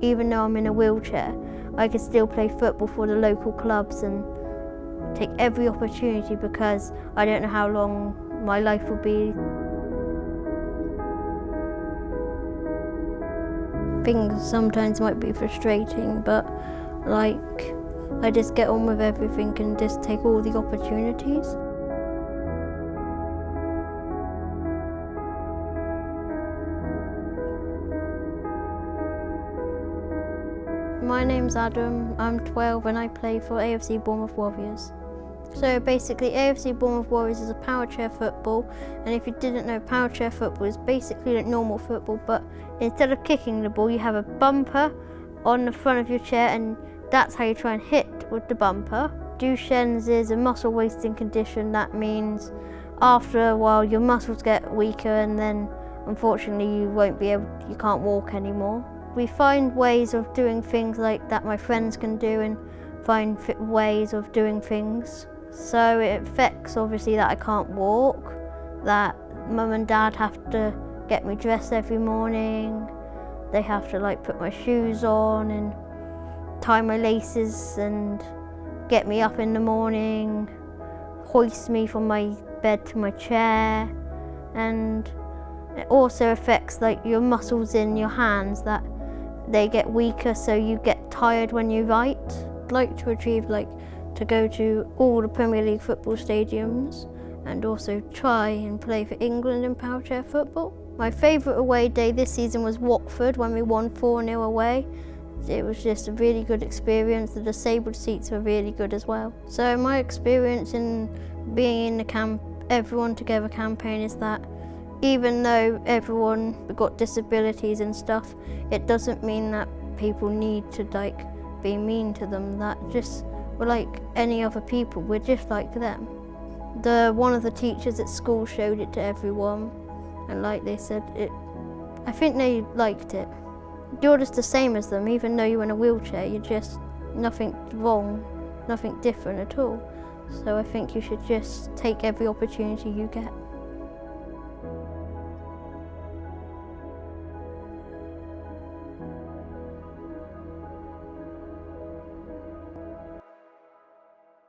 even though I'm in a wheelchair, I can still play football for the local clubs and take every opportunity because I don't know how long my life will be. Things sometimes might be frustrating, but like I just get on with everything and just take all the opportunities. My name's Adam, I'm 12 and I play for AFC Bournemouth Warriors. So basically AFC Bournemouth Warriors is a power chair football and if you didn't know power chair football is basically like normal football but instead of kicking the ball you have a bumper on the front of your chair and that's how you try and hit with the bumper. Duchenne's is a muscle wasting condition that means after a while your muscles get weaker and then unfortunately you won't be able you can't walk anymore. We find ways of doing things like that my friends can do and find ways of doing things. So it affects obviously that I can't walk, that mum and dad have to get me dressed every morning, they have to like put my shoes on and tie my laces and get me up in the morning, hoist me from my bed to my chair and it also affects like your muscles in your hands that they get weaker so you get tired when you write. I'd like to achieve like to go to all the Premier League football stadiums and also try and play for England in powerchair football. My favourite away day this season was Watford when we won 4-0 away. It was just a really good experience. The disabled seats were really good as well. So my experience in being in the camp, Everyone Together campaign is that even though everyone got disabilities and stuff, it doesn't mean that people need to like be mean to them. That just we're like any other people. We're just like them. The one of the teachers at school showed it to everyone, and like they said, it. I think they liked it. You're just the same as them, even though you're in a wheelchair. You're just nothing wrong, nothing different at all. So I think you should just take every opportunity you get.